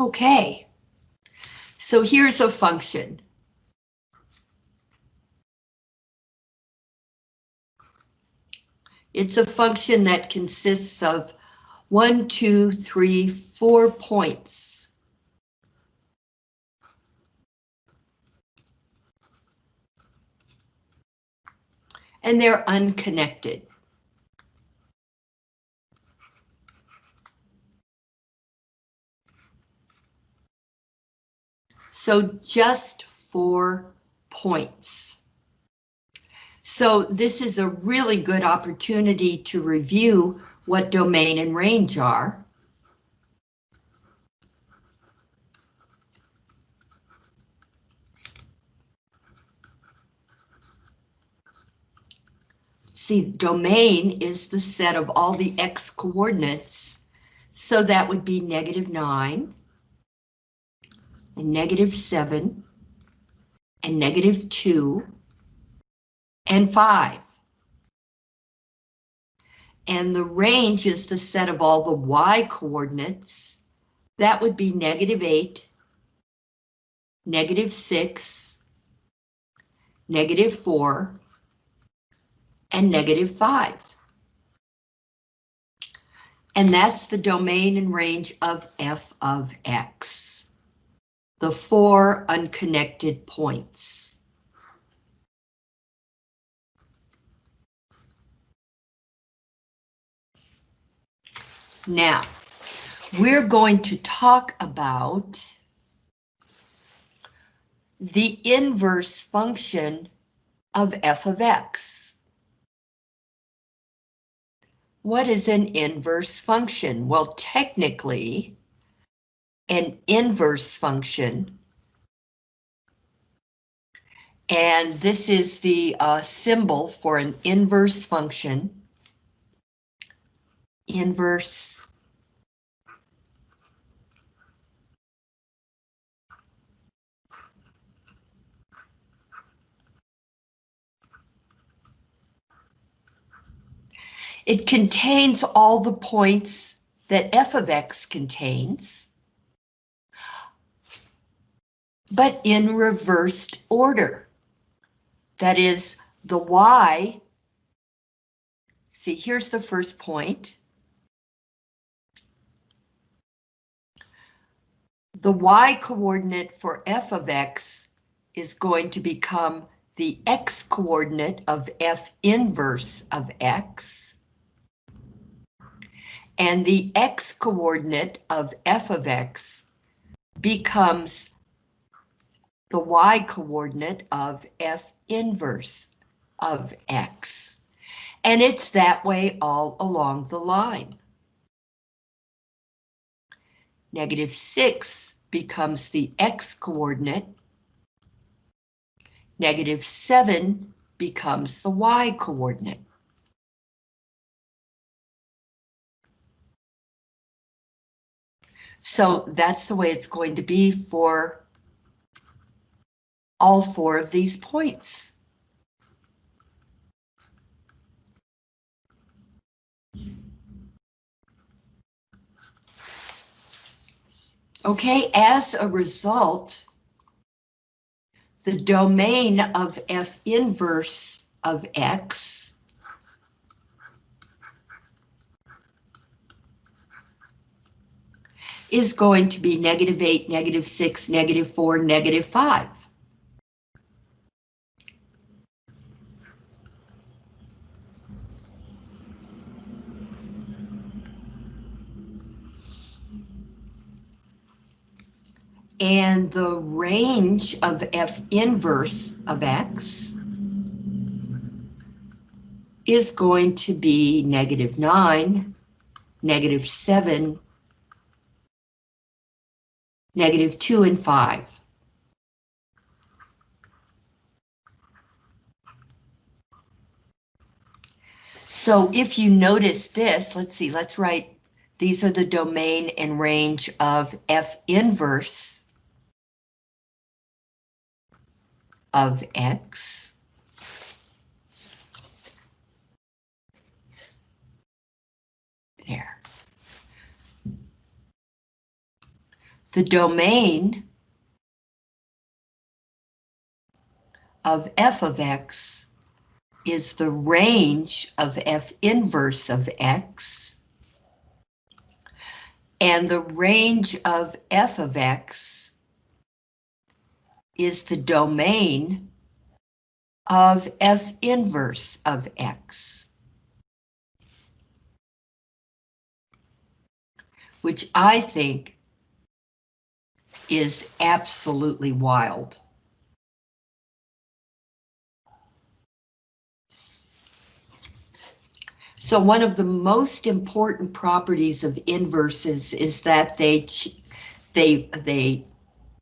Okay, so here's a function. It's a function that consists of one, two, three, four points. And they're unconnected. So just four points. So this is a really good opportunity to review what domain and range are. See, domain is the set of all the x coordinates, so that would be negative 9, and negative 7, and negative 2, and 5. And the range is the set of all the y coordinates. That would be negative 8, negative 6, negative 4, and negative 5. And that's the domain and range of f of x. The four unconnected points. Now, we're going to talk about the inverse function of f of x. What is an inverse function? Well, technically, an inverse function, and this is the uh, symbol for an inverse function, inverse It contains all the points that f of x contains, but in reversed order. That is, the y, see here's the first point, the y coordinate for f of x is going to become the x coordinate of f inverse of x. And the x coordinate of f of x becomes the y coordinate of f inverse of x. And it's that way all along the line. Negative 6 becomes the x coordinate. Negative 7 becomes the y coordinate. So that's the way it's going to be for all four of these points. Okay, as a result, the domain of F inverse of X is going to be negative 8, negative 6, negative 4, negative 5. And the range of f inverse of x is going to be negative 9, negative 7, negative 2, and 5. So if you notice this, let's see, let's write, these are the domain and range of F inverse of X. There. the domain of f of x is the range of f inverse of x, and the range of f of x is the domain of f inverse of x. Which I think is absolutely wild. So one of the most important properties of inverses is that they they they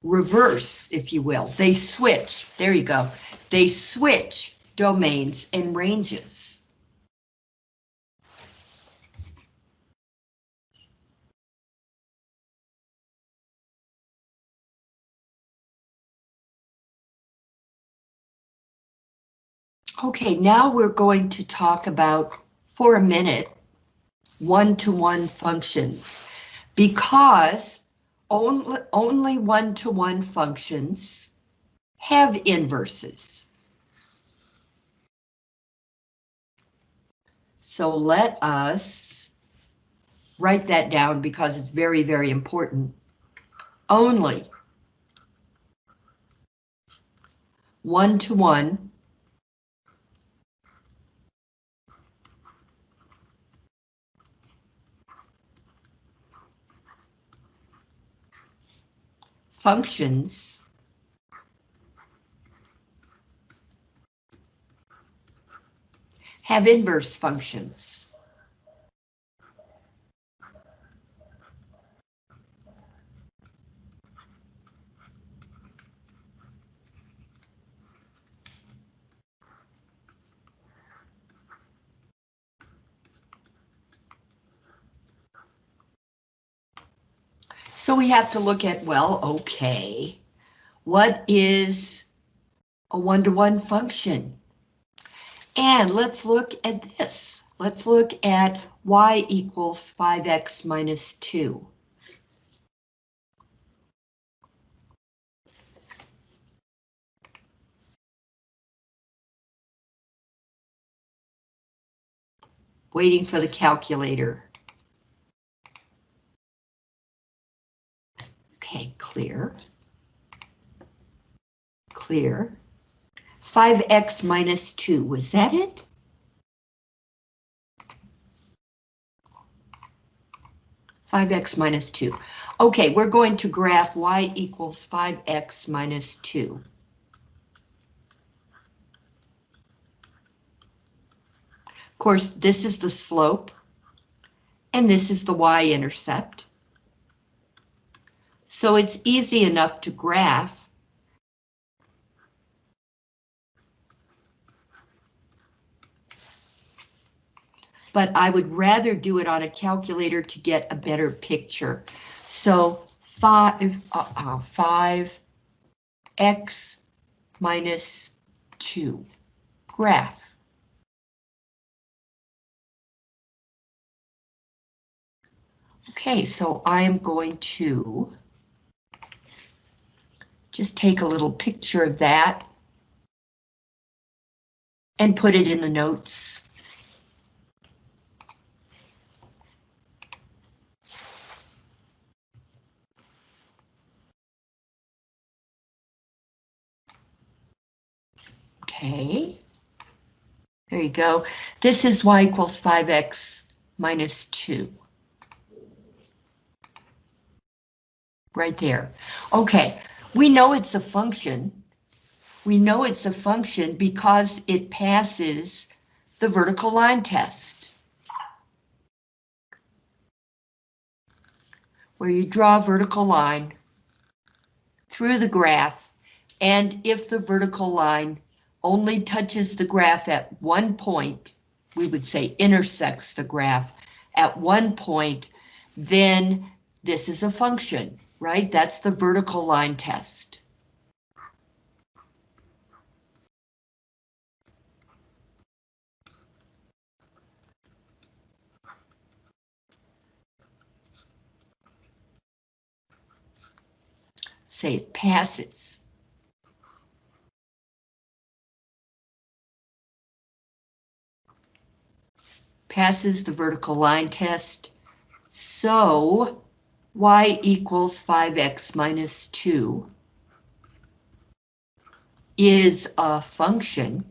reverse, if you will. They switch. There you go. They switch domains and ranges. Okay, now we're going to talk about for a minute one-to-one -one functions because only, only one-to-one -one functions have inverses. So let us write that down because it's very, very important. Only one-to-one -one functions have inverse functions. So we have to look at, well, okay, what is a one-to-one -one function? And let's look at this. Let's look at y equals 5x minus 2. Waiting for the calculator. Okay, clear. Clear. 5x minus 2, was that it? Five x minus two. Okay, we're going to graph y equals five x minus two. Of course, this is the slope, and this is the y-intercept. So it's easy enough to graph. But I would rather do it on a calculator to get a better picture. So five, uh, uh, five x minus two graph. Okay, so I am going to just take a little picture of that and put it in the notes. Okay. There you go. This is y equals 5x minus 2. Right there. Okay, we know it's a function. We know it's a function because it passes the vertical line test. Where you draw a vertical line through the graph, and if the vertical line only touches the graph at one point, we would say intersects the graph at one point, then this is a function right? That's the vertical line test. say it passes. Passes the vertical line test. So y equals 5x minus 2 is a function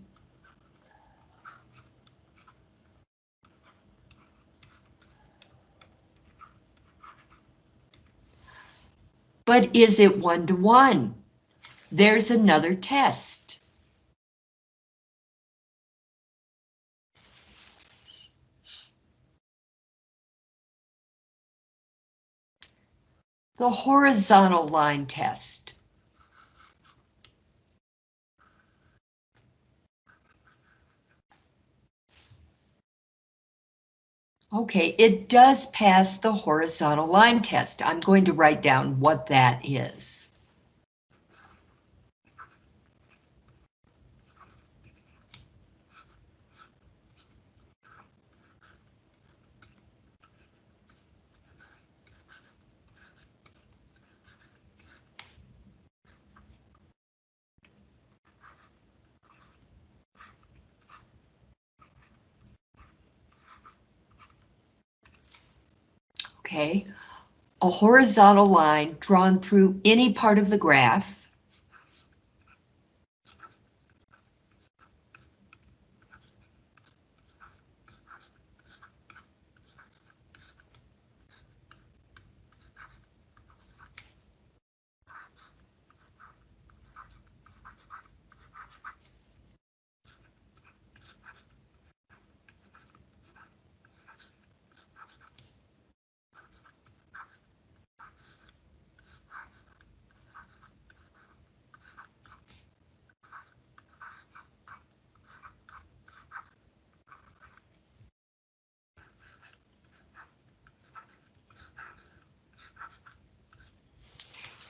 But is it one-to-one? There's another test. The horizontal line test. Okay, it does pass the horizontal line test. I'm going to write down what that is. Okay? A horizontal line drawn through any part of the graph.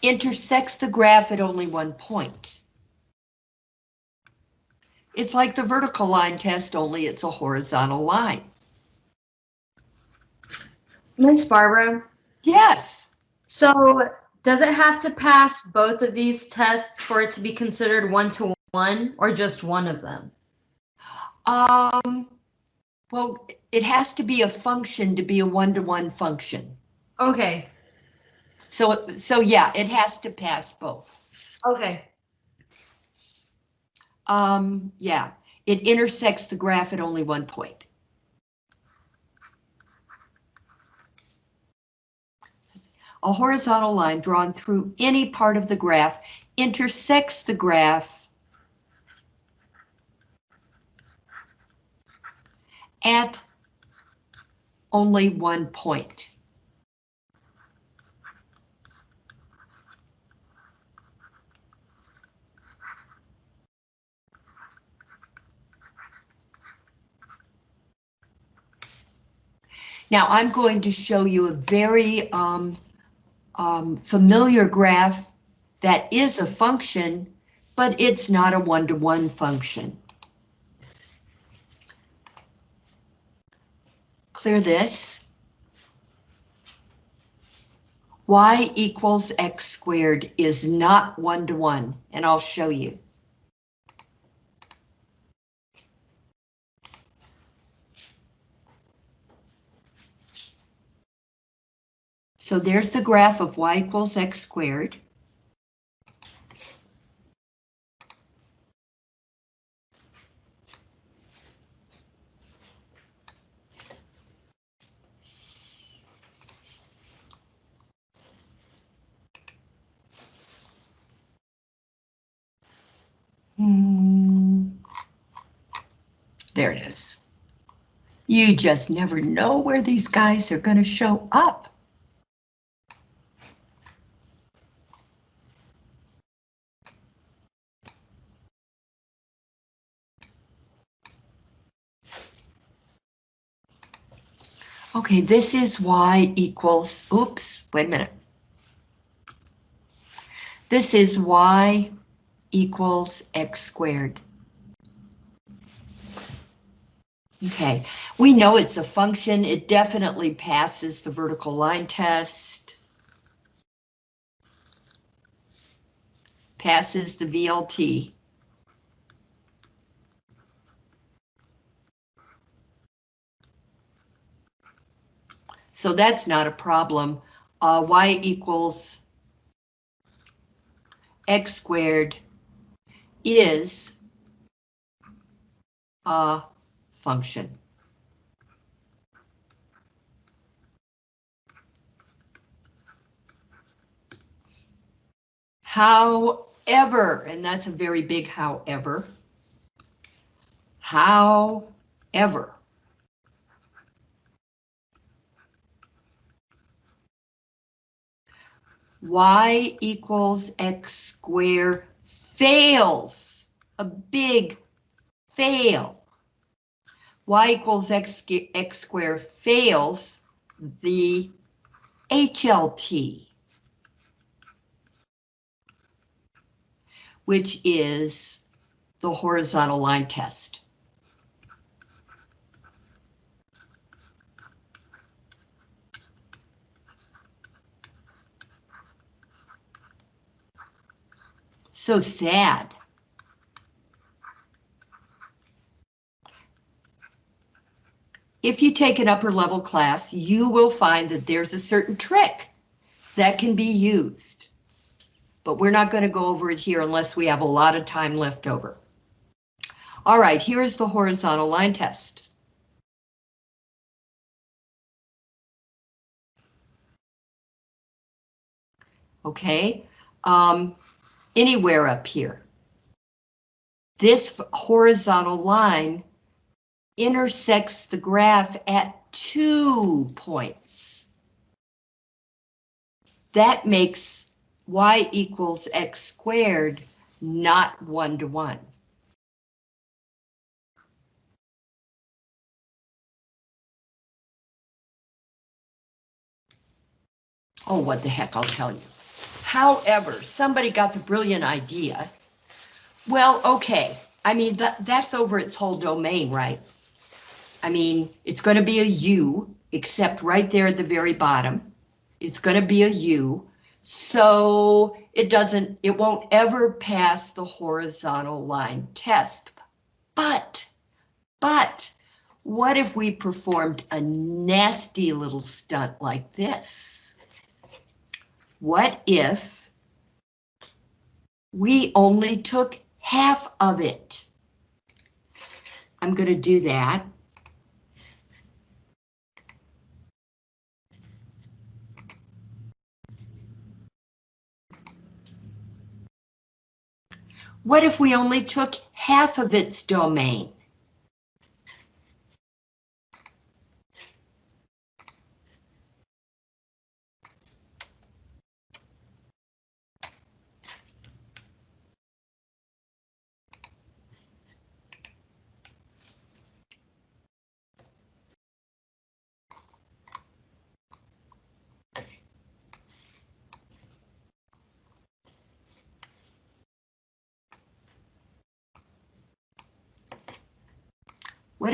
Intersects the graph at only one point. It's like the vertical line test, only it's a horizontal line. Miss Barbara, Yes, so does it have to pass both of these tests for it to be considered one-to-one or just one of them? um, well, it has to be a function to be a one-to-one function. Okay, So, so yeah, it has to pass both. okay, Um, yeah, it intersects the graph at only one point. A horizontal line drawn through any part of the graph intersects the graph at only one point. Now I'm going to show you a very um, um, familiar graph that is a function, but it's not a one-to-one function. Clear this. y equals x squared is not one-to-one, and I'll show you. So there's the graph of y equals x squared. Hmm. There it is. You just never know where these guys are going to show up. Okay, this is y equals, oops, wait a minute. This is y equals x squared. Okay, we know it's a function. It definitely passes the vertical line test. passes the VLT. So that's not a problem. Uh, y equals x squared is a function. However, and that's a very big however, however, y equals x squared fails, a big fail. y equals x, x squared fails the HLT. which is the horizontal line test. So sad. If you take an upper level class, you will find that there's a certain trick that can be used but we're not going to go over it here unless we have a lot of time left over. All right, here's the horizontal line test. Okay, um, anywhere up here. This horizontal line intersects the graph at two points. That makes y equals x squared, not one to one. Oh, what the heck, I'll tell you. However, somebody got the brilliant idea. Well, okay, I mean, that, that's over its whole domain, right? I mean, it's going to be a U, except right there at the very bottom. It's going to be a U. So it doesn't, it won't ever pass the horizontal line test. But, but, what if we performed a nasty little stunt like this? What if we only took half of it? I'm going to do that. What if we only took half of its domain?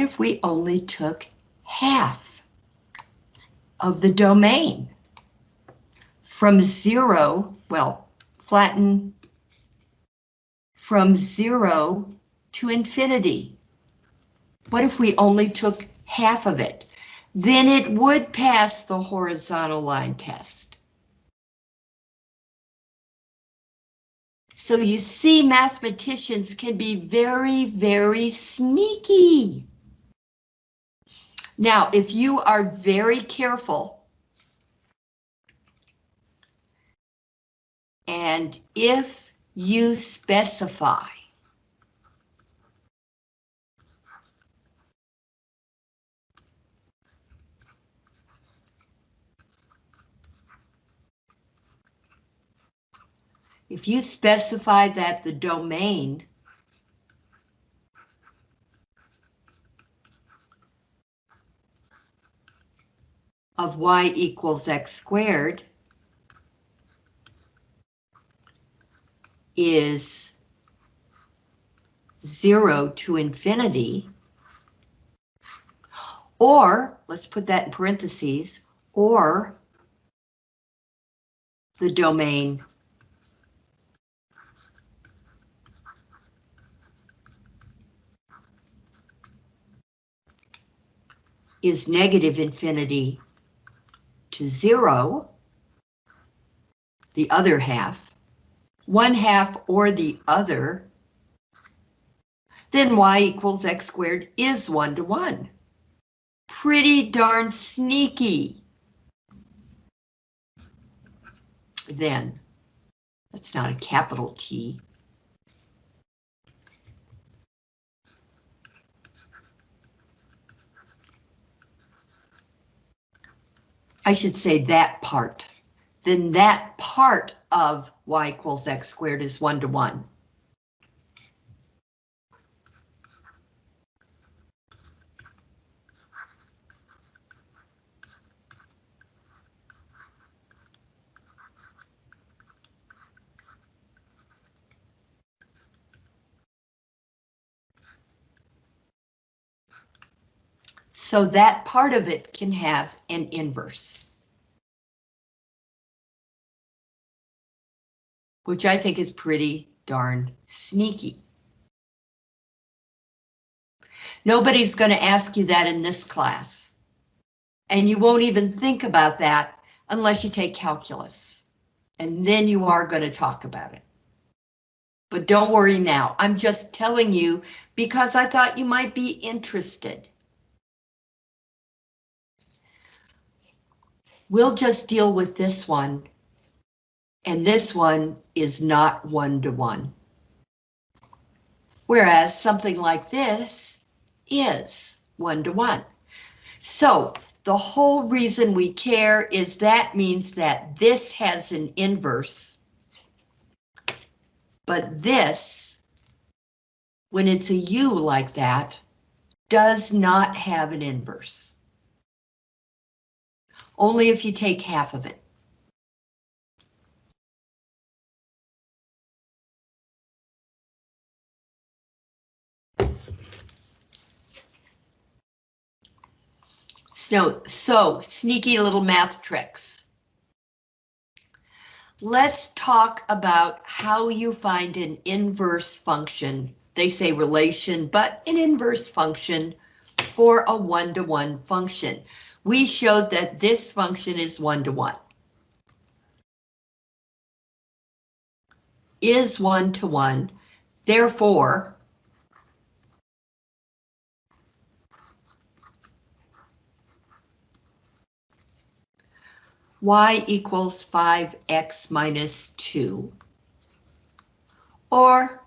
If we only took half of the domain from zero, well, flatten from zero to infinity? What if we only took half of it? Then it would pass the horizontal line test. So you see, mathematicians can be very, very sneaky. Now, if you are very careful, and if you specify if you specify that the domain of y equals x squared is 0 to infinity, or, let's put that in parentheses, or the domain is negative infinity to zero, the other half, one half or the other, then y equals x squared is one to one. Pretty darn sneaky. Then, that's not a capital T. I should say that part. Then that part of y equals x squared is one to one. So that part of it can have an inverse. Which I think is pretty darn sneaky. Nobody's going to ask you that in this class. And you won't even think about that unless you take calculus. And then you are going to talk about it. But don't worry now, I'm just telling you because I thought you might be interested. We'll just deal with this one. And this one is not one-to-one. Whereas something like this is one-to-one. So the whole reason we care is that means that this has an inverse. But this, when it's a U like that, does not have an inverse. Only if you take half of it. So, so sneaky little math tricks. Let's talk about how you find an inverse function. They say relation, but an inverse function for a one-to-one -one function we showed that this function is one-to-one. Is one-to-one, therefore, y equals 5x minus 2, or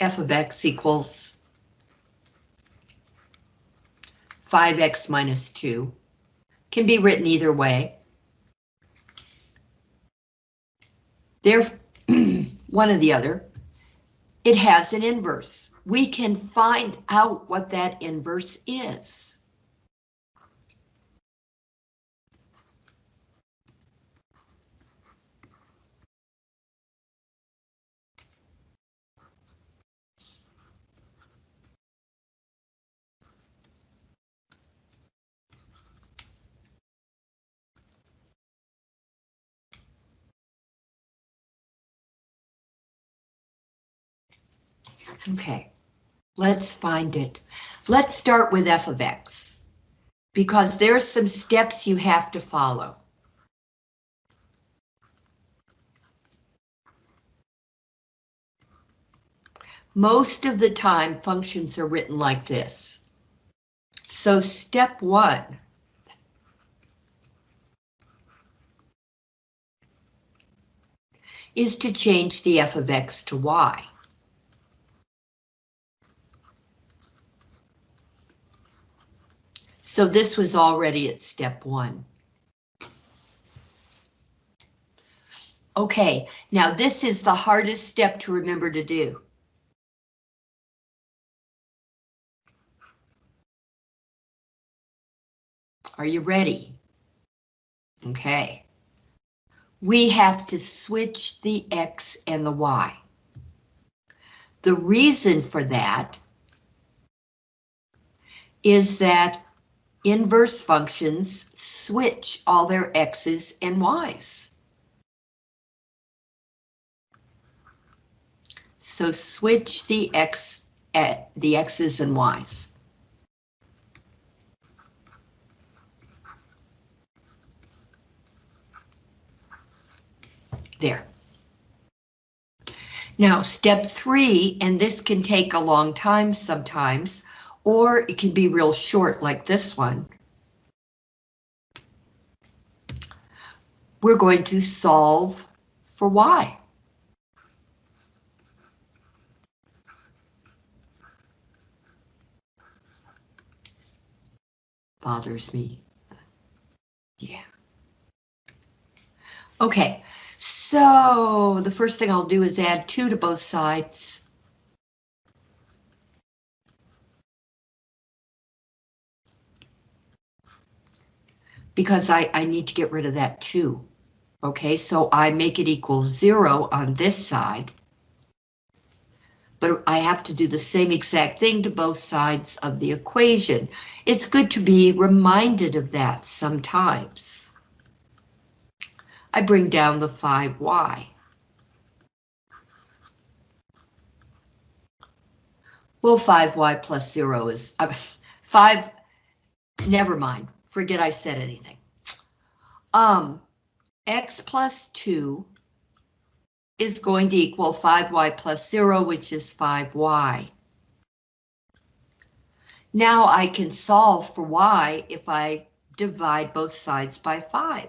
f of x equals 5x minus 2 can be written either way. They're one or the other. It has an inverse. We can find out what that inverse is. Okay, let's find it. Let's start with f of x, because there's some steps you have to follow. Most of the time, functions are written like this. So step one, is to change the f of x to y. So this was already at step one. Okay, now this is the hardest step to remember to do. Are you ready? Okay. We have to switch the X and the Y. The reason for that is that inverse functions switch all their x's and y's. So switch the x at the x's and y's. There. Now, step three, and this can take a long time sometimes, or it can be real short like this one. We're going to solve for y. Bothers me. Yeah. Okay, so the first thing I'll do is add 2 to both sides. Because I, I need to get rid of that too. Okay, so I make it equal 0 on this side. But I have to do the same exact thing to both sides of the equation. It's good to be reminded of that sometimes. I bring down the 5y. Well, 5y plus 0 is uh, 5. Never mind. Forget I said anything. Um, x plus 2 is going to equal 5y plus 0, which is 5y. Now I can solve for y if I divide both sides by 5.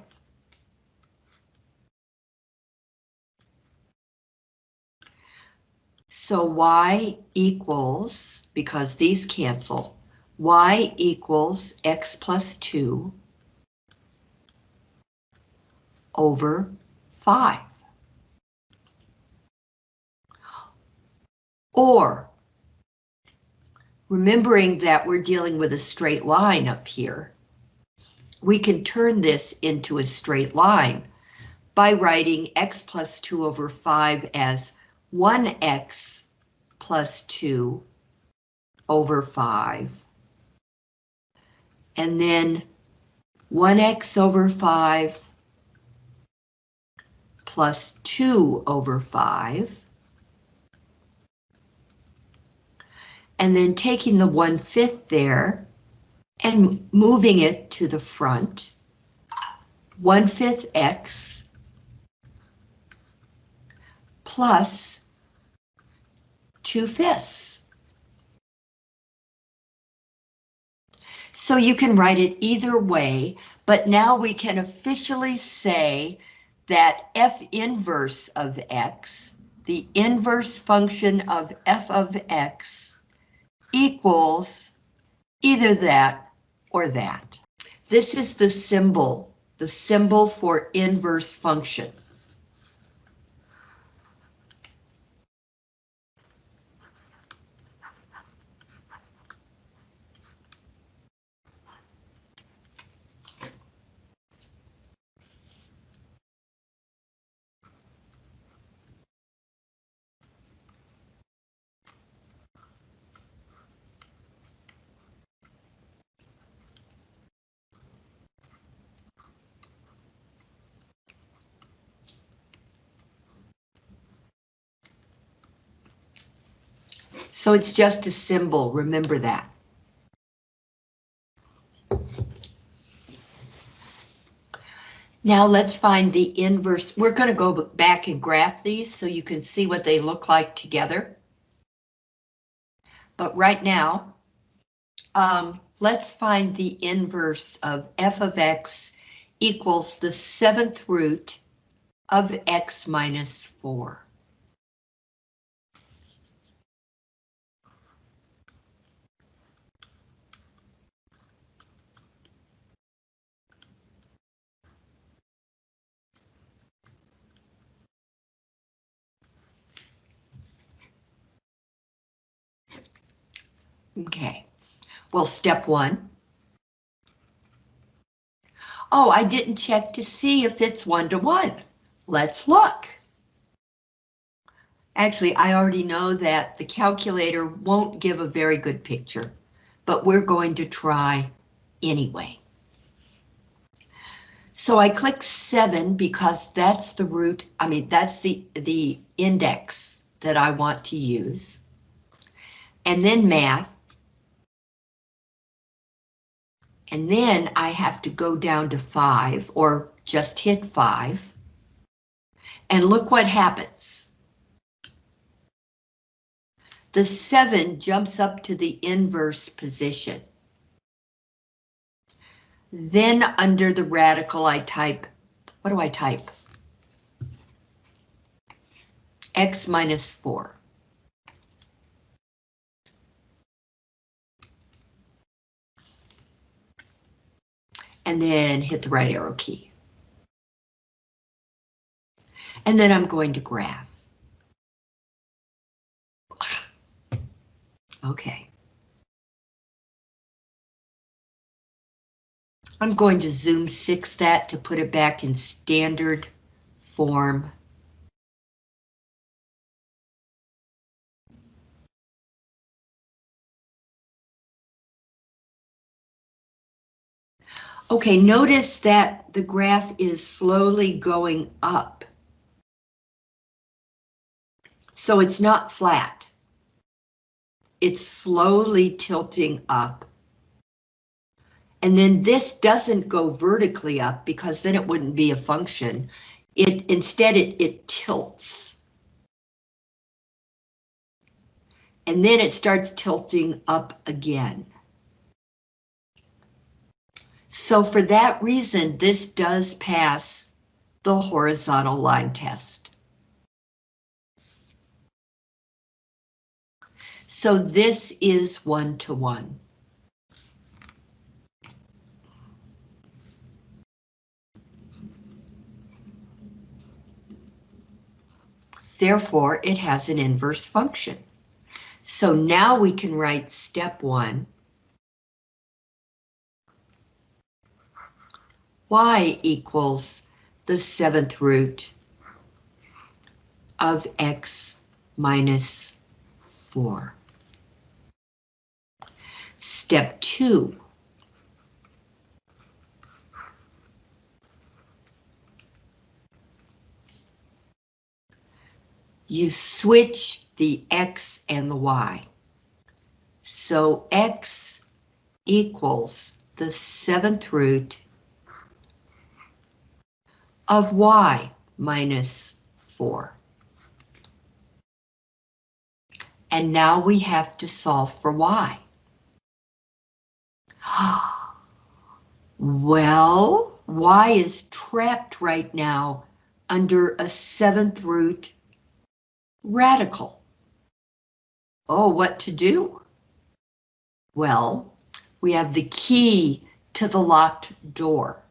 So y equals, because these cancel, y equals x plus 2 over 5. Or, remembering that we're dealing with a straight line up here, we can turn this into a straight line by writing x plus 2 over 5 as 1x plus 2 over 5. And then 1x over 5 plus 2 over 5. And then taking the 1 fifth there and moving it to the front. 1 fifth x plus 2 fifths. So you can write it either way, but now we can officially say that f inverse of x, the inverse function of f of x, equals either that or that. This is the symbol, the symbol for inverse function. So it's just a symbol, remember that. Now let's find the inverse. We're going to go back and graph these so you can see what they look like together. But right now, um, let's find the inverse of f of x equals the seventh root of x minus 4. Okay, well, step one. Oh, I didn't check to see if it's one to one. Let's look. Actually, I already know that the calculator won't give a very good picture, but we're going to try anyway. So I click seven because that's the root, I mean, that's the, the index that I want to use. And then math, And then I have to go down to five or just hit five. And look what happens. The 7 jumps up to the inverse position. Then under the radical, I type, what do I type? X minus 4. And then hit the right arrow key. And then I'm going to graph. Okay. I'm going to zoom six that to put it back in standard form. Okay, notice that the graph is slowly going up. So it's not flat. It's slowly tilting up. And then this doesn't go vertically up because then it wouldn't be a function. It instead it, it tilts. And then it starts tilting up again. So for that reason, this does pass the horizontal line test. So this is one-to-one. Therefore, it has an inverse function. So now we can write step one. Y equals the seventh root of x minus 4. Step 2. You switch the x and the y. So x equals the seventh root of y minus 4. And now we have to solve for y. Well, y is trapped right now under a seventh root radical. Oh, what to do? Well, we have the key to the locked door.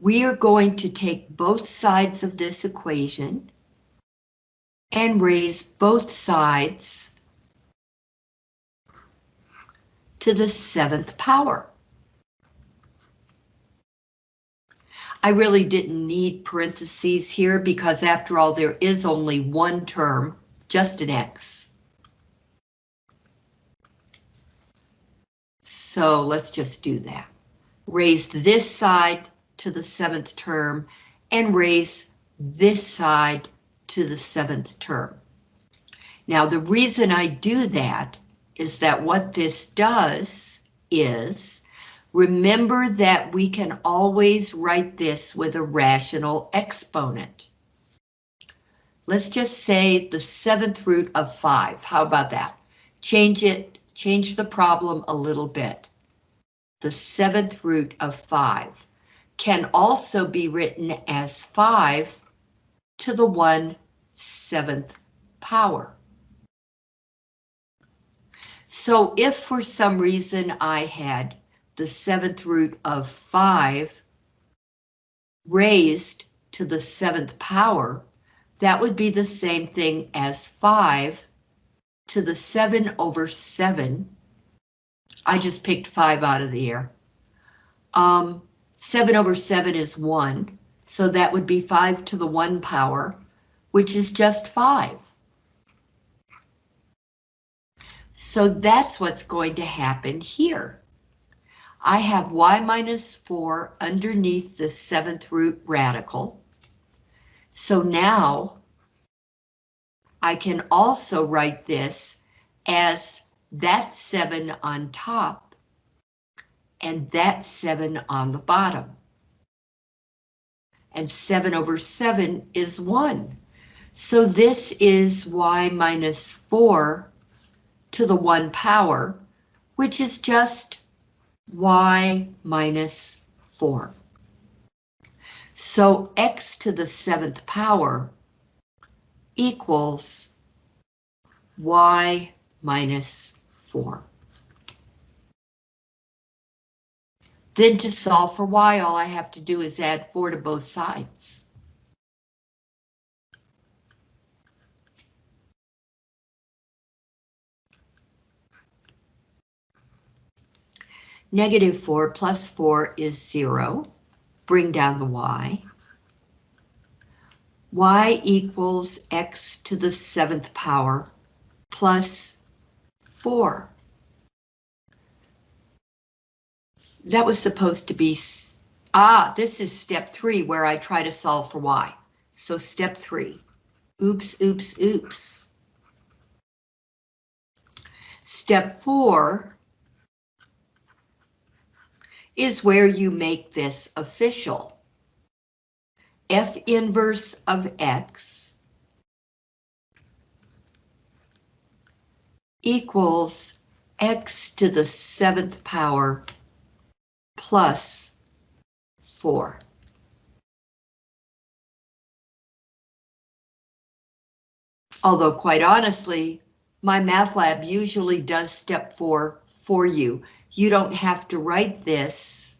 We are going to take both sides of this equation and raise both sides to the seventh power. I really didn't need parentheses here because after all, there is only one term, just an X. So let's just do that. Raise this side to the seventh term and raise this side to the seventh term. Now the reason I do that is that what this does is remember that we can always write this with a rational exponent. Let's just say the seventh root of five. How about that? Change it, change the problem a little bit. The seventh root of five can also be written as five to the one seventh power. So if for some reason I had the seventh root of 5 raised to the seventh power, that would be the same thing as 5 to the 7 over 7. I just picked 5 out of the air. Um, 7 over 7 is 1, so that would be 5 to the 1 power, which is just 5. So that's what's going to happen here. I have y minus 4 underneath the seventh root radical. So now I can also write this as that 7 on top and that 7 on the bottom. and 7 over 7 is 1. So this is y minus 4 to the 1 power, which is just y minus 4. So x to the 7th power equals y minus 4. Then to solve for y, all I have to do is add 4 to both sides. Negative 4 plus 4 is 0. Bring down the y. y equals x to the 7th power plus 4. That was supposed to be, ah, this is step 3 where I try to solve for y. So step 3. Oops, oops, oops. Step 4 is where you make this official. F inverse of X equals X to the seventh power plus 4. Although quite honestly, MyMathLab usually does step 4 for you. You don't have to write this.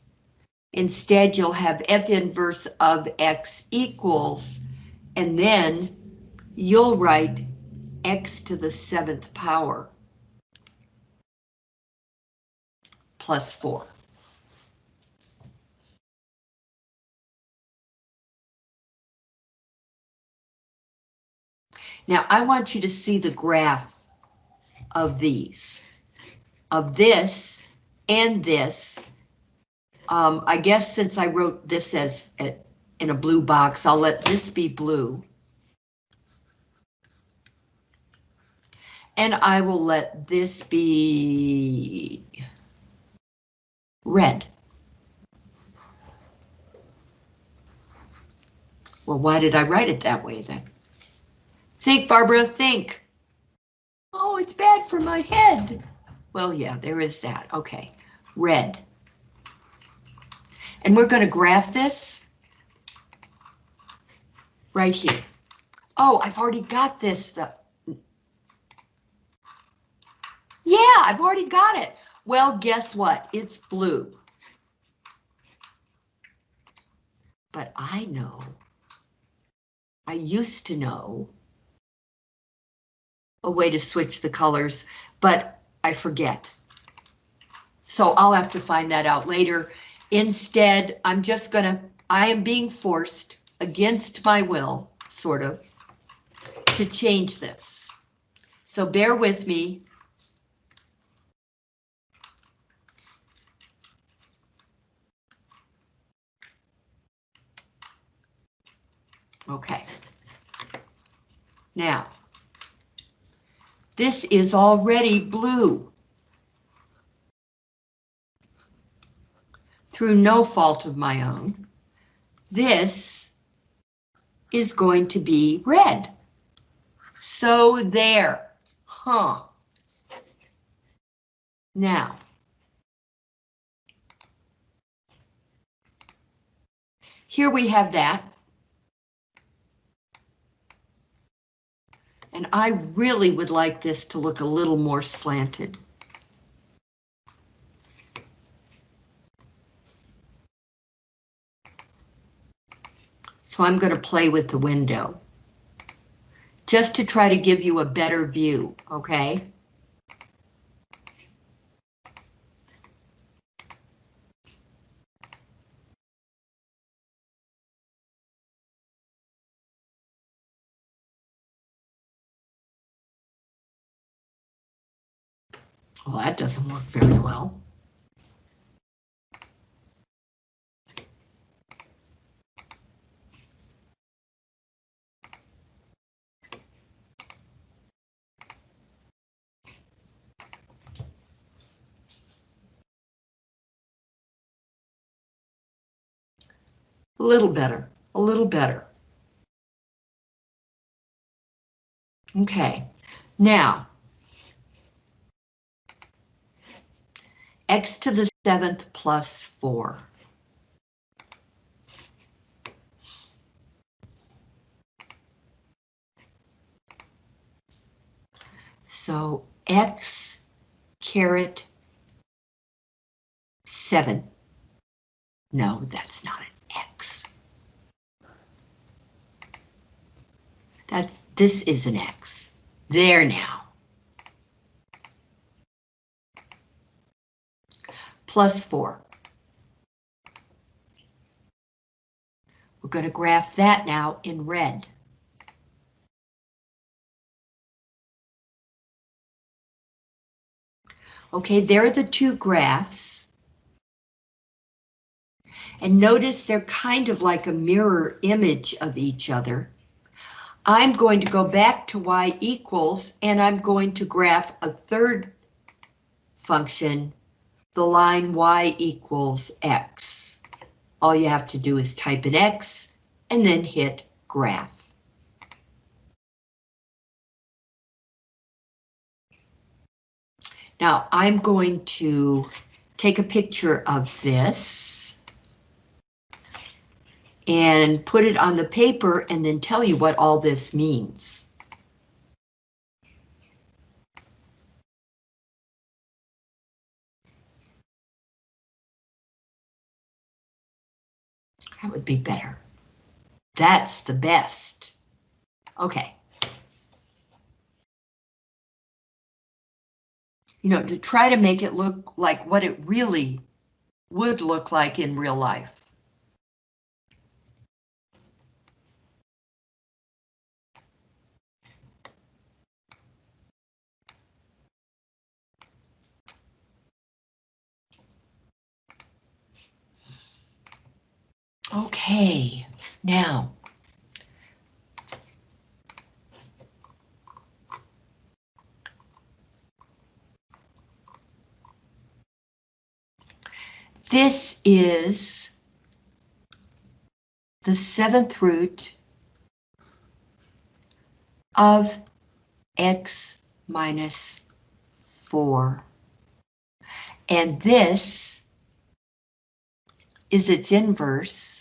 Instead, you'll have F inverse of X equals, and then you'll write X to the seventh power plus 4. Now I want you to see the graph of these, of this and this. Um, I guess since I wrote this as a, in a blue box, I'll let this be blue. And I will let this be red. Well, why did I write it that way then? Think, Barbara, think. Oh, it's bad for my head. Well, yeah, there is that. Okay, red. And we're going to graph this right here. Oh, I've already got this. The... Yeah, I've already got it. Well, guess what? It's blue. But I know, I used to know a way to switch the colors, but I forget. So I'll have to find that out later. Instead, I'm just gonna, I am being forced against my will, sort of, to change this. So bear with me. Okay. Now, this is already blue. Through no fault of my own, this is going to be red. So there, huh? Now, here we have that. And I really would like this to look a little more slanted. So I'm going to play with the window. Just to try to give you a better view, okay? Well, that doesn't work very well. A little better. a little better. Okay, now, x to the seventh plus four. So x caret seven. No, that's not an x. That's, this is an x. There now. Plus four. We're going to graph that now in red. Okay, there are the two graphs. And notice they're kind of like a mirror image of each other. I'm going to go back to y equals, and I'm going to graph a third function, the line y equals x. All you have to do is type in x, and then hit graph. Now I'm going to take a picture of this and put it on the paper and then tell you what all this means. That would be better. That's the best. Okay. you know, to try to make it look like what it really would look like in real life. Okay, now This is the seventh root of x minus 4. And this is its inverse,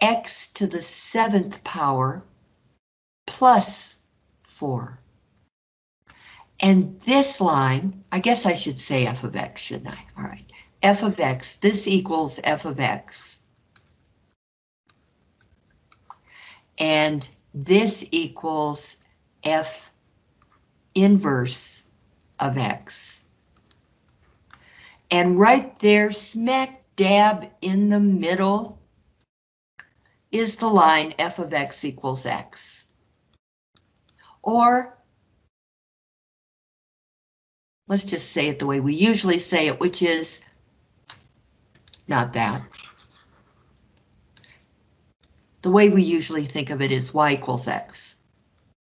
x to the seventh power plus 4. And this line, I guess I should say f of x, shouldn't I? All right f of x, this equals f of x. And this equals f inverse of x. And right there, smack dab in the middle, is the line f of x equals x. Or, let's just say it the way we usually say it, which is not that. The way we usually think of it is y equals x.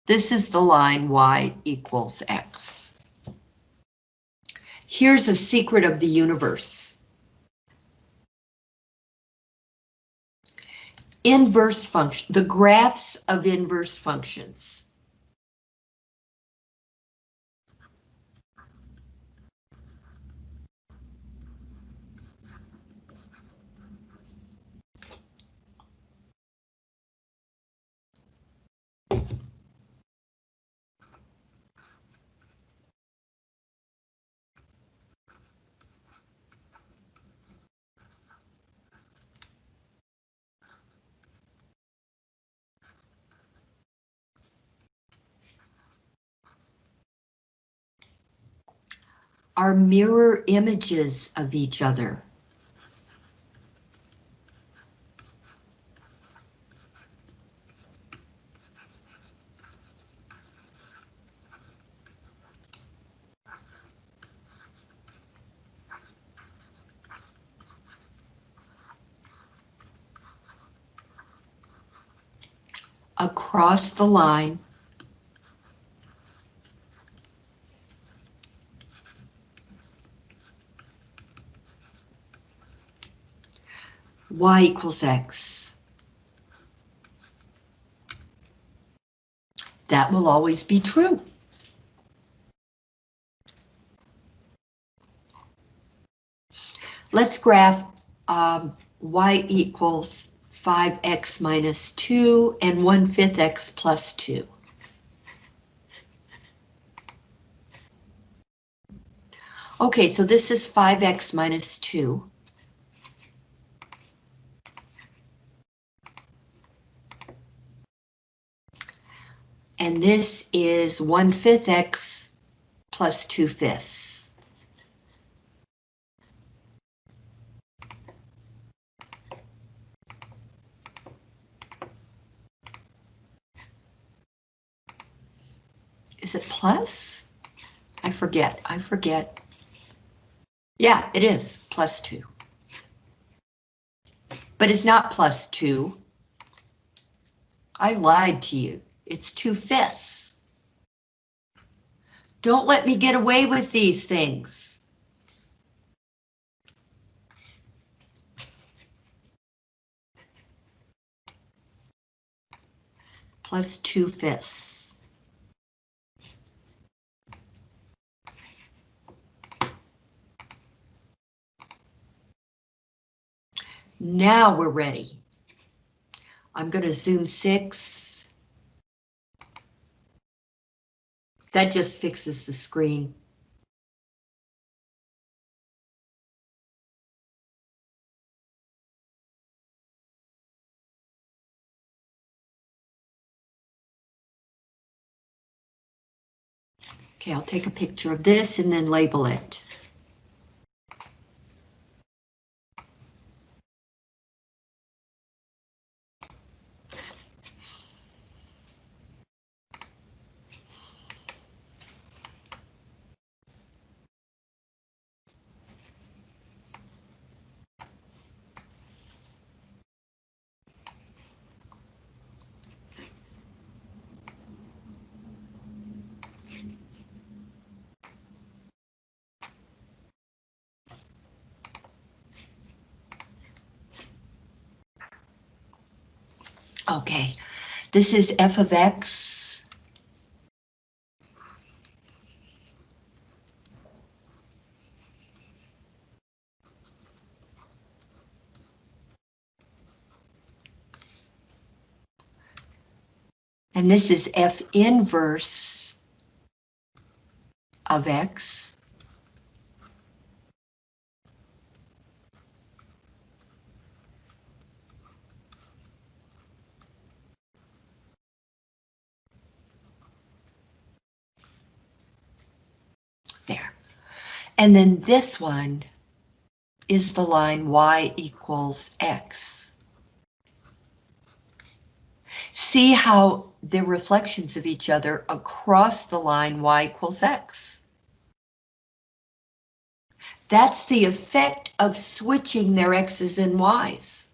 This is the line y equals x. Here's a secret of the universe. Inverse function, the graphs of inverse functions. Are mirror images of each other. Across the line, y equals x. That will always be true. Let's graph um, y equals 5x minus 2 and 1 5th x plus 2. Okay, so this is 5x minus 2. And this is 1 fifth x plus 2 fifths. Is it plus? I forget, I forget. Yeah, it is, plus 2. But it's not plus 2. I lied to you. It's 2 fifths. Don't let me get away with these things. Plus 2 fifths. Now we're ready. I'm going to zoom six. That just fixes the screen. Okay, I'll take a picture of this and then label it. Okay, this is f of x. And this is f inverse of x. There. And then this one is the line y equals x. See how they're reflections of each other across the line y equals x. That's the effect of switching their x's and y's.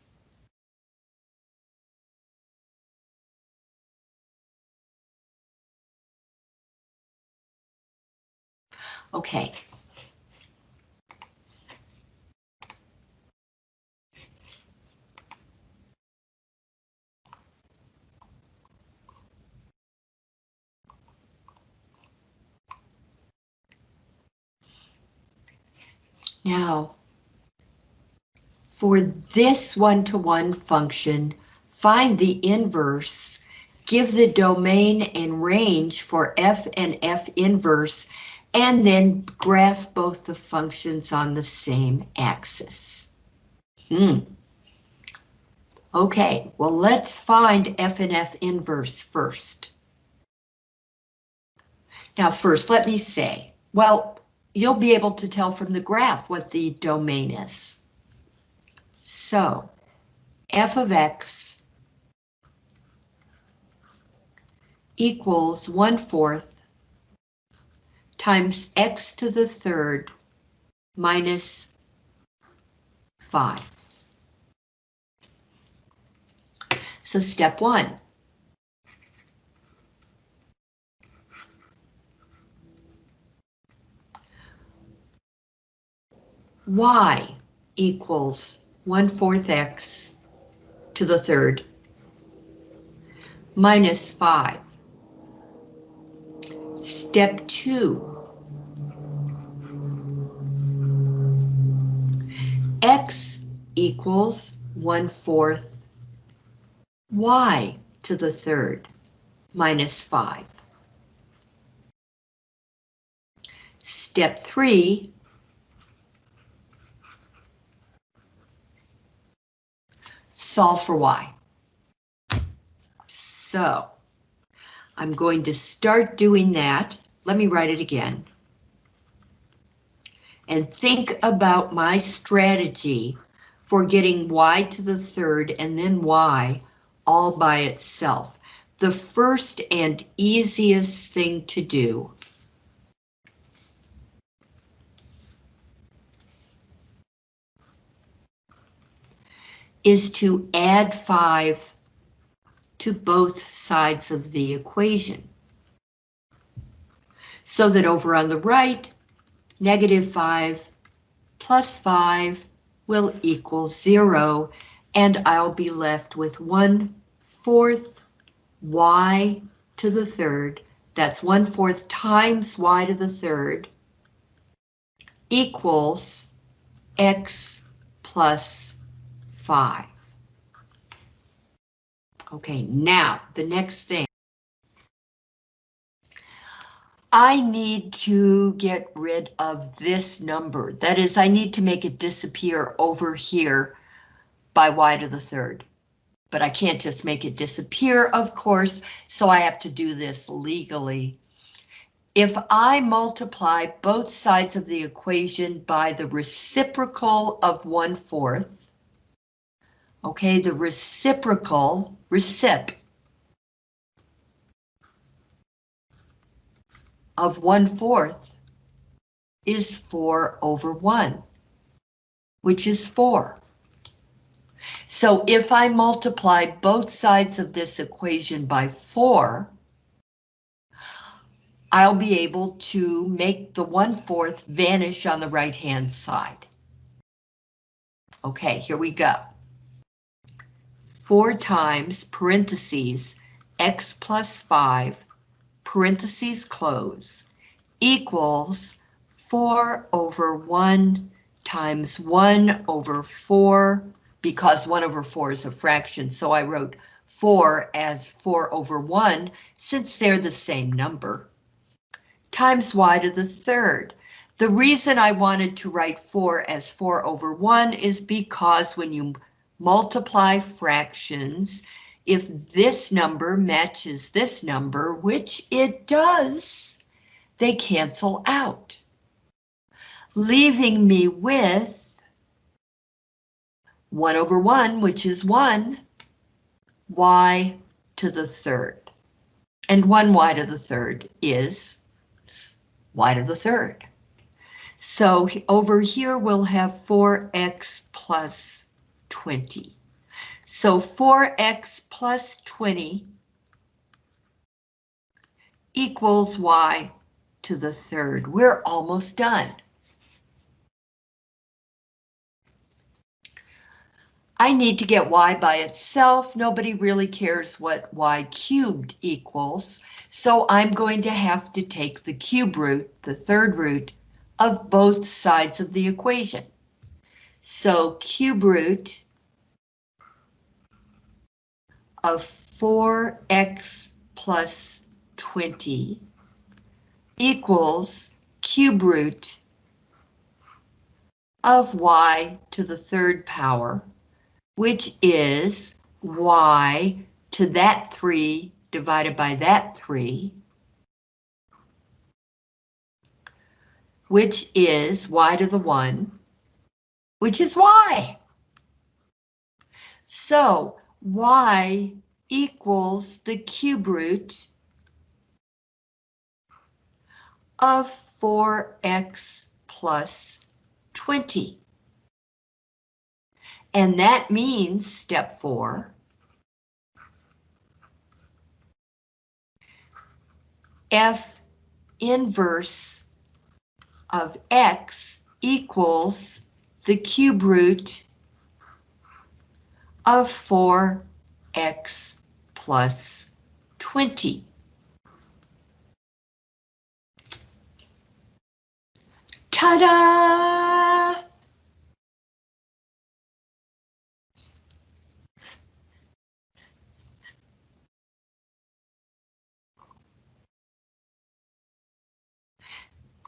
Okay. Now, for this one-to-one function, find the inverse, give the domain and range for f and f inverse, and then graph both the functions on the same axis. Hmm. Okay, well, let's find f and f inverse first. Now, first, let me say, well, you'll be able to tell from the graph what the domain is. So, f of x equals 1 fourth times x to the third minus 5. So step one. Y equals 1 fourth x to the third minus 5. Step two. X equals one fourth y to the third minus five. Step three. Solve for y. So, I'm going to start doing that. Let me write it again. And think about my strategy for getting y to the third and then y all by itself. The first and easiest thing to do is to add 5 to both sides of the equation. So that over on the right, negative 5 plus 5 will equal 0, and I'll be left with 1 fourth y to the third, that's 1 fourth times y to the third, equals x plus 5. Okay, now the next thing. I need to get rid of this number. That is, I need to make it disappear over here by y to the third. But I can't just make it disappear, of course, so I have to do this legally. If I multiply both sides of the equation by the reciprocal of 1 fourth, okay, the reciprocal, recip, of 1 fourth is 4 over 1, which is 4. So if I multiply both sides of this equation by 4, I'll be able to make the 1 fourth vanish on the right hand side. Okay, here we go. 4 times parentheses x plus 5 parentheses close, equals 4 over 1 times 1 over 4, because 1 over 4 is a fraction, so I wrote 4 as 4 over 1, since they're the same number, times y to the third. The reason I wanted to write 4 as 4 over 1 is because when you multiply fractions, if this number matches this number, which it does, they cancel out, leaving me with 1 over 1, which is 1, y to the third. And 1 y to the third is y to the third. So over here we'll have 4x plus 20. So 4x plus 20 equals y to the third. We're almost done. I need to get y by itself. Nobody really cares what y cubed equals, so I'm going to have to take the cube root, the third root, of both sides of the equation. So cube root of 4x plus 20 equals cube root of y to the third power, which is y to that 3 divided by that 3, which is y to the 1, which is y. So y equals the cube root of 4x plus 20. And that means step four. F inverse of x equals the cube root of 4x plus 20. Ta-da!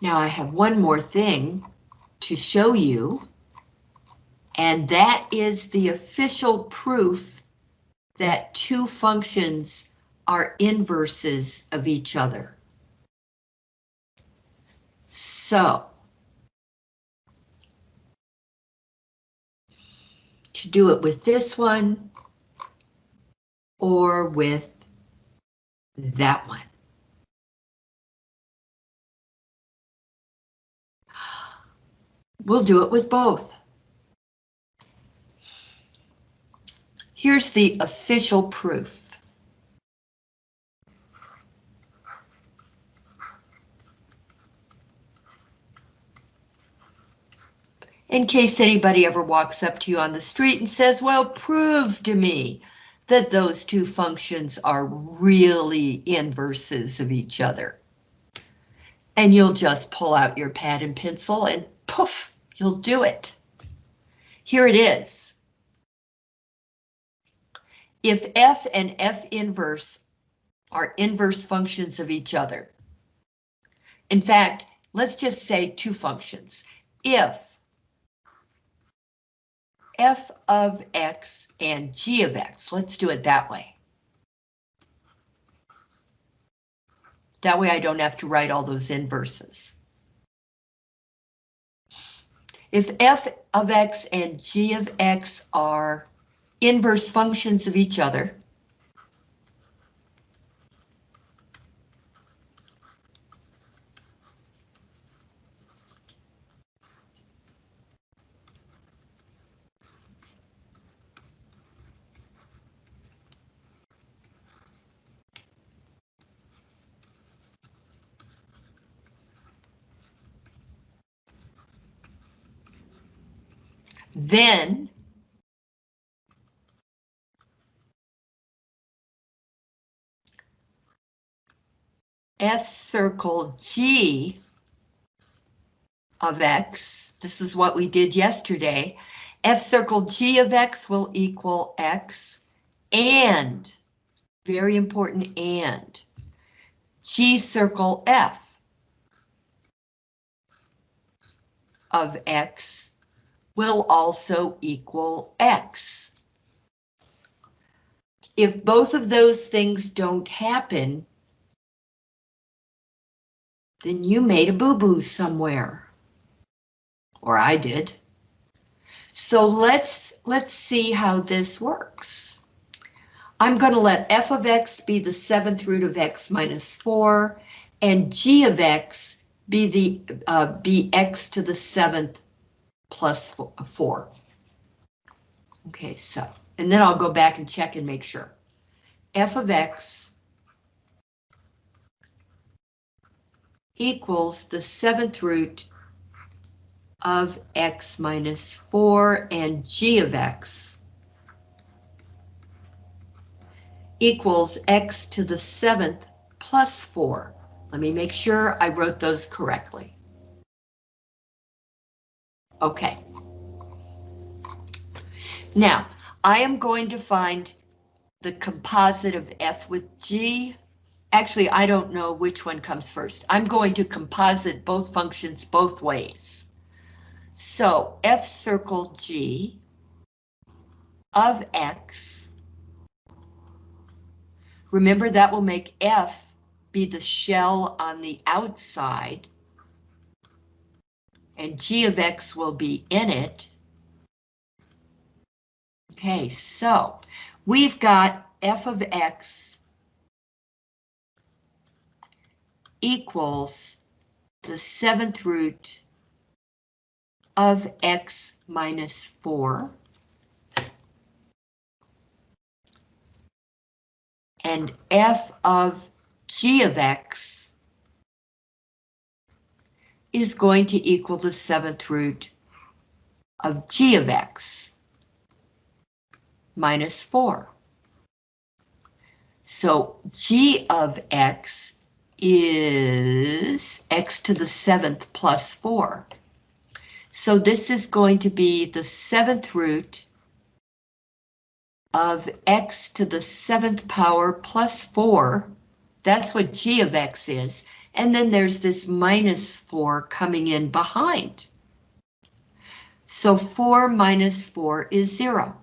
Now I have one more thing to show you, and that is the official proof that two functions are inverses of each other. So, to do it with this one or with that one. We'll do it with both. Here's the official proof. In case anybody ever walks up to you on the street and says, well, prove to me that those two functions are really inverses of each other. And you'll just pull out your pad and pencil and poof, you'll do it. Here it is. If f and f inverse are inverse functions of each other. In fact, let's just say two functions. If f of x and g of x, let's do it that way. That way I don't have to write all those inverses. If f of x and g of x are inverse functions of each other, then F circle G of X, this is what we did yesterday, F circle G of X will equal X and, very important and, G circle F of X will also equal X. If both of those things don't happen, then you made a boo-boo somewhere. Or I did. So let's, let's see how this works. I'm going to let f of x be the seventh root of x minus 4, and g of x be the uh, be x to the seventh plus four. Okay, so, and then I'll go back and check and make sure. f of x equals the seventh root of x minus 4 and g of x equals x to the seventh plus 4. Let me make sure I wrote those correctly. Okay. Now, I am going to find the composite of f with g Actually, I don't know which one comes first. I'm going to composite both functions both ways. So f circle g of x, remember that will make f be the shell on the outside, and g of x will be in it. Okay, so we've got f of x equals the seventh root of x minus 4. And f of g of x is going to equal the seventh root of g of x minus 4. So g of x is x to the seventh plus 4. So this is going to be the seventh root of x to the seventh power plus four. That's what g of x is. And then there's this minus four coming in behind. So four minus four is zero,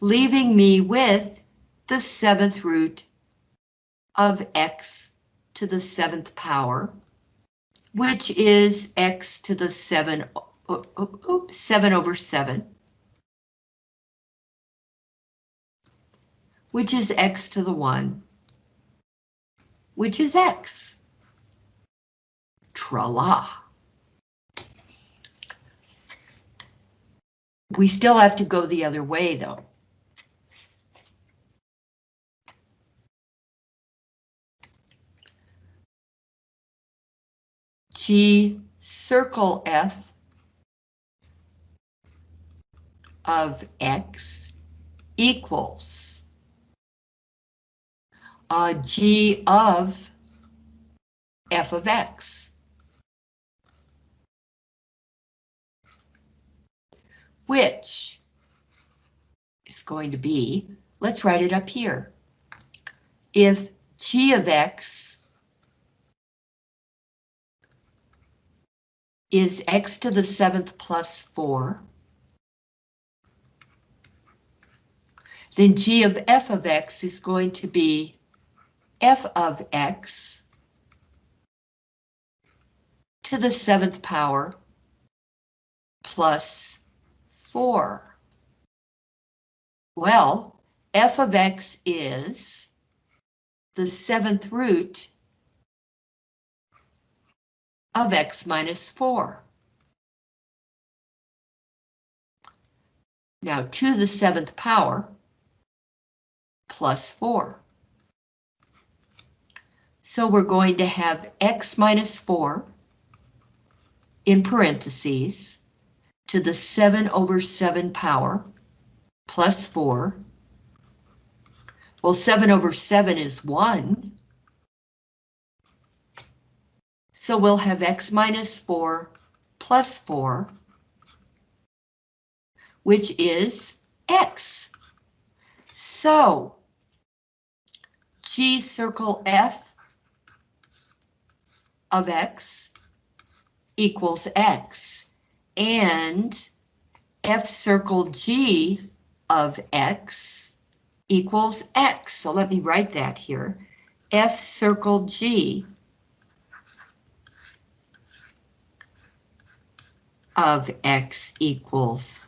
leaving me with the seventh root of x to the seventh power, which is x to the seven, oh, oh, oh, seven over seven. Which is x to the one, which is x. Tra-la. We still have to go the other way, though. G circle F of X equals uh, G of F of X. Which is going to be, let's write it up here. If G of X is x to the seventh plus four. Then g of f of x is going to be f of x to the seventh power plus four. Well, f of x is the seventh root of x minus 4. Now, to the seventh power plus 4. So we're going to have x minus 4 in parentheses to the 7 over 7 power plus 4. Well, 7 over 7 is 1. So we'll have x minus 4 plus 4, which is x. So G circle F of x equals x, and F circle G of x equals x. So let me write that here. F circle G of x equals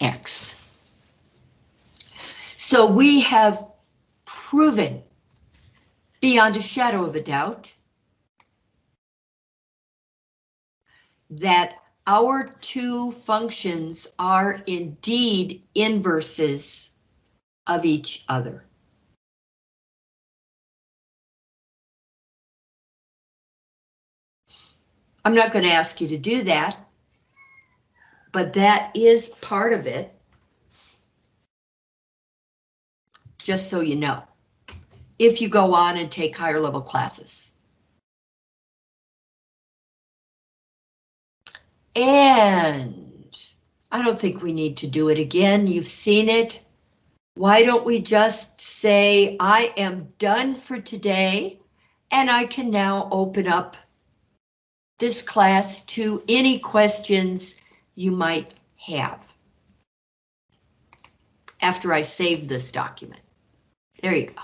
x. So we have proven beyond a shadow of a doubt that our two functions are indeed inverses of each other. I'm not going to ask you to do that, but that is part of it. Just so you know, if you go on and take higher level classes. And I don't think we need to do it again. You've seen it. Why don't we just say, I am done for today, and I can now open up this class to any questions you might have. After I save this document. There you go.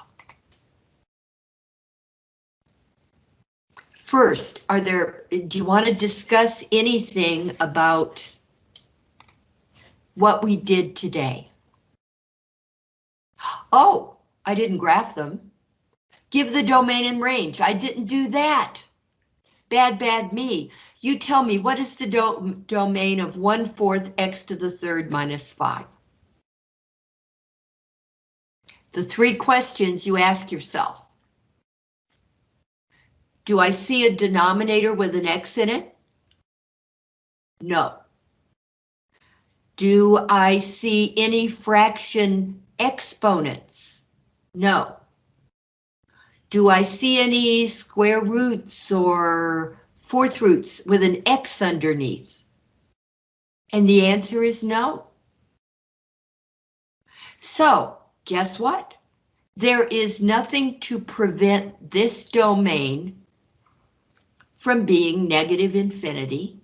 First, are there, do you want to discuss anything about what we did today? Oh, I didn't graph them. Give the domain and range. I didn't do that. Bad, bad me. You tell me, what is the do domain of 1 fourth x to the third minus 5? The three questions you ask yourself. Do I see a denominator with an x in it? No. Do I see any fraction exponents? No. Do I see any square roots or fourth roots with an X underneath? And the answer is no. So, guess what? There is nothing to prevent this domain from being negative infinity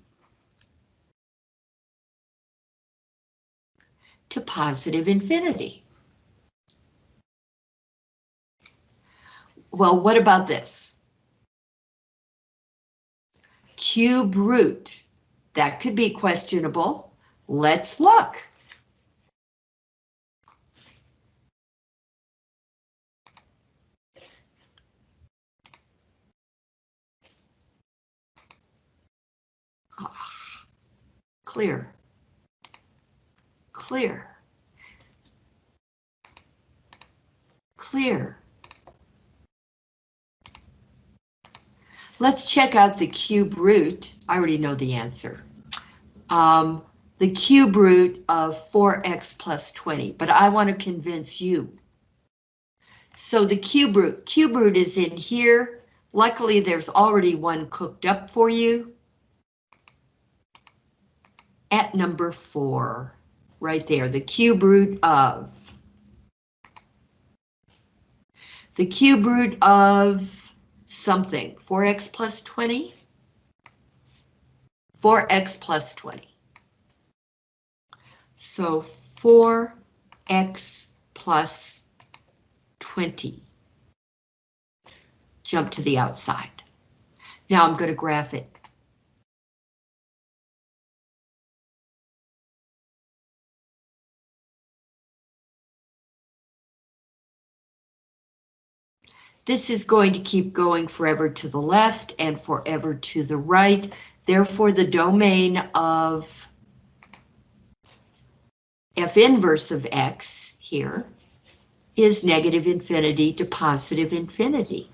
to positive infinity. Well, what about this? Cube root. That could be questionable. Let's look. Clear. Clear. Clear. Let's check out the cube root. I already know the answer. Um, the cube root of 4x plus 20, but I want to convince you. So the cube root, cube root is in here. Luckily, there's already one cooked up for you. At number four, right there, the cube root of. The cube root of something, 4x plus 20? 4x plus 20. So 4x plus 20. Jump to the outside. Now I'm going to graph it. This is going to keep going forever to the left and forever to the right. Therefore, the domain of f inverse of x here is negative infinity to positive infinity.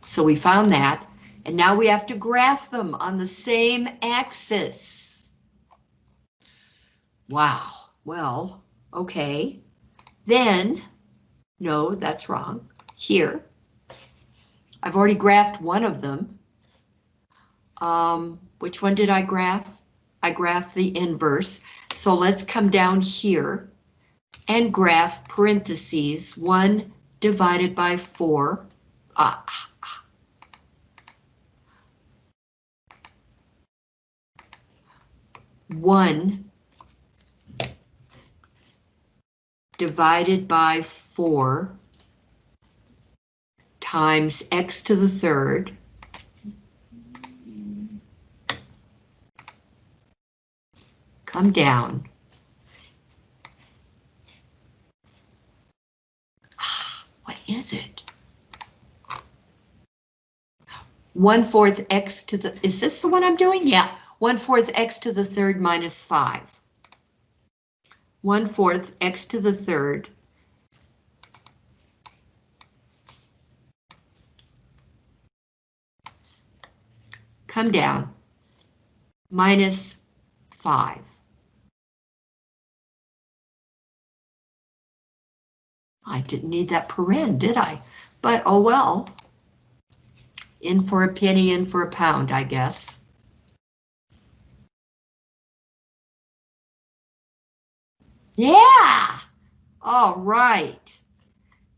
So we found that. And now we have to graph them on the same axis. Wow, well, okay. Then, no, that's wrong. Here, I've already graphed one of them. Um, which one did I graph? I graphed the inverse. So let's come down here and graph parentheses 1 divided by 4. Ah, 1 divided by 4 times x to the third come down. What is it? 1 fourth x to the, is this the one I'm doing? Yeah, 1 fourth x to the third minus 5. 1 fourth x to the third come down, minus 5. I didn't need that paren, did I? But oh well. In for a penny, in for a pound, I guess. Yeah. All right.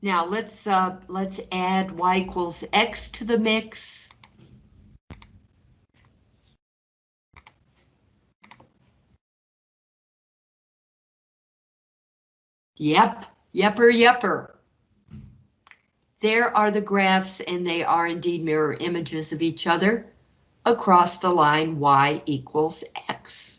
Now let's uh, let's add y equals x to the mix. Yep, yepper, yepper. There are the graphs and they are indeed mirror images of each other across the line y equals x.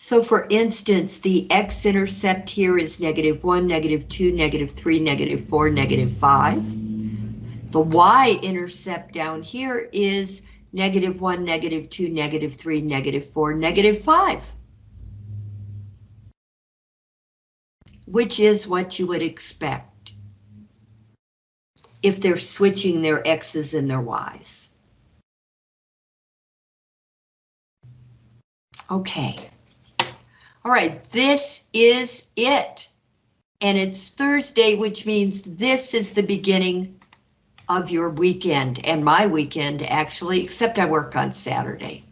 So for instance, the x-intercept here is negative 1, negative 2, negative 3, negative 4, negative 5. The y-intercept down here is negative 1, negative 2, negative 3, negative 4, negative 5. Which is what you would expect if they're switching their x's and their y's. Okay. All right, this is it. And it's Thursday, which means this is the beginning of your weekend and my weekend, actually, except I work on Saturday.